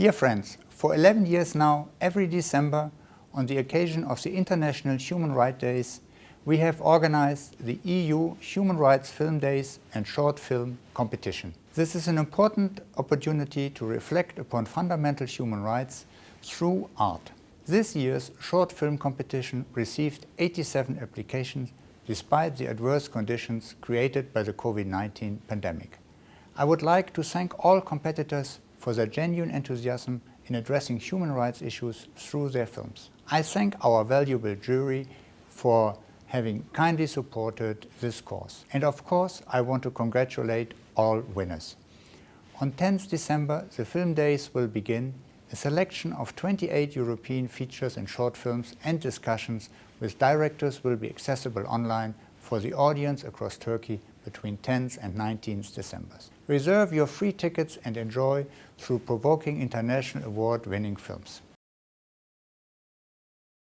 Dear friends, for 11 years now, every December, on the occasion of the International Human Rights Days, we have organized the EU Human Rights Film Days and Short Film Competition. This is an important opportunity to reflect upon fundamental human rights through art. This year's short film competition received 87 applications despite the adverse conditions created by the COVID-19 pandemic. I would like to thank all competitors for their genuine enthusiasm in addressing human rights issues through their films. I thank our valuable jury for having kindly supported this cause. And of course, I want to congratulate all winners. On 10th December, the film days will begin. A selection of 28 European features and short films and discussions with directors will be accessible online for the audience across Turkey between 10th and 19th December. Reserve your free tickets and enjoy through provoking international award-winning films.